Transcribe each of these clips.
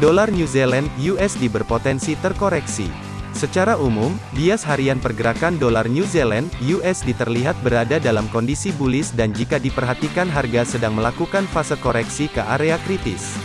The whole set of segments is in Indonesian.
Dolar New Zealand USD berpotensi terkoreksi. Secara umum, bias harian pergerakan dolar New Zealand USD terlihat berada dalam kondisi bullish dan jika diperhatikan harga sedang melakukan fase koreksi ke area kritis.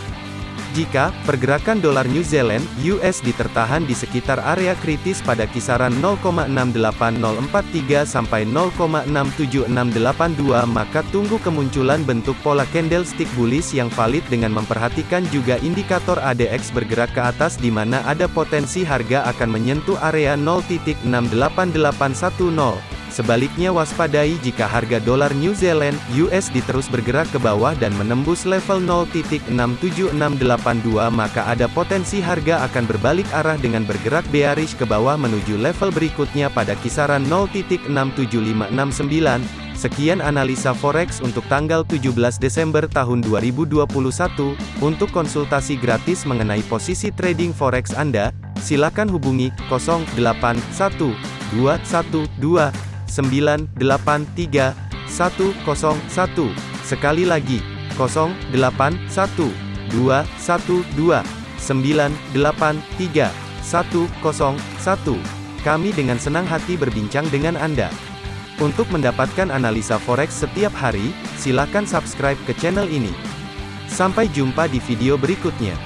Jika pergerakan dolar New Zealand (USD) tertahan di sekitar area kritis pada kisaran 0,68043 sampai 0,67682 maka tunggu kemunculan bentuk pola candlestick bullish yang valid dengan memperhatikan juga indikator ADX bergerak ke atas di mana ada potensi harga akan menyentuh area 0.68810. Sebaliknya waspadai jika harga dolar New Zealand USD terus bergerak ke bawah dan menembus level 0.67682 maka ada potensi harga akan berbalik arah dengan bergerak bearish ke bawah menuju level berikutnya pada kisaran 0.67569. Sekian analisa forex untuk tanggal 17 Desember tahun 2021. Untuk konsultasi gratis mengenai posisi trading forex Anda, silakan hubungi 081212 983 101. Sekali lagi, 081 212 983 101. Kami dengan senang hati berbincang dengan Anda. Untuk mendapatkan analisa forex setiap hari, silakan subscribe ke channel ini. Sampai jumpa di video berikutnya.